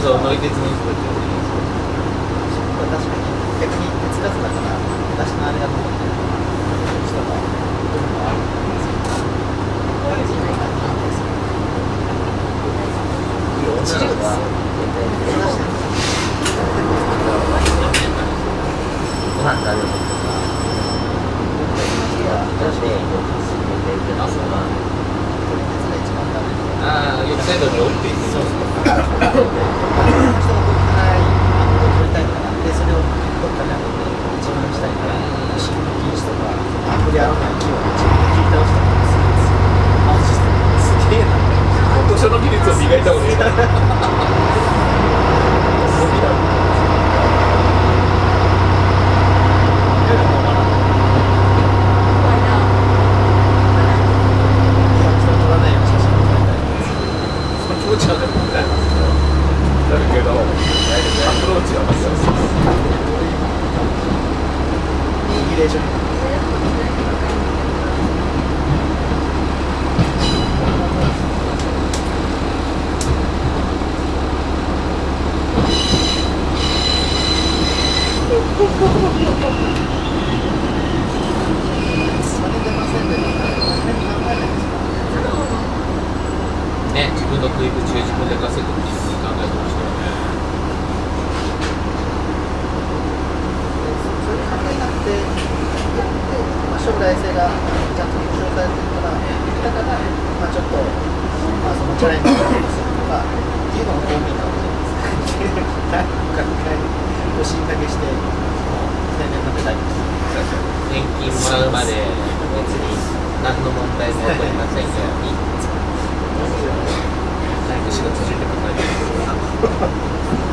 そう乗り鉄の人たちは確かに。逆に哲学だから昔のあれだと思ってる人がどんどんあると思うんですけどこういう人がいないんですよいい女の子は絶対目指してるご飯食べるときとかいや女子でこうすぐ出てるのは撮り鉄が一番ダメでああ逆サイドに降りていってそうそう。人が撮りたい、あの撮りたいから、で、それをどっかにあげて、一番下にから、進行禁止とか、アプリ合わない機を自分で切り倒したりするんですよ。マジですげえな。図書の技術を磨いた方がいいなゴミだろ。夜もまだ、人撮らないような写真を撮りたいんですよ。その気持ちはねなるけどアプローチはまずイギレーション。ね自分の食い口を自分で稼ぐっていうふうに考えてましたよねそういう考えになって、まあ、将来性がちゃんと保証されてるから、だから、まあ、ちょっと、まあ、そのチャレンジをす。るとか、っていうのも公民かもしれないです。ね。なんか一回、おしんだけして、定年まで大丈夫年金もらうまで別に何の問題も起こりませんように早く仕事してくんないと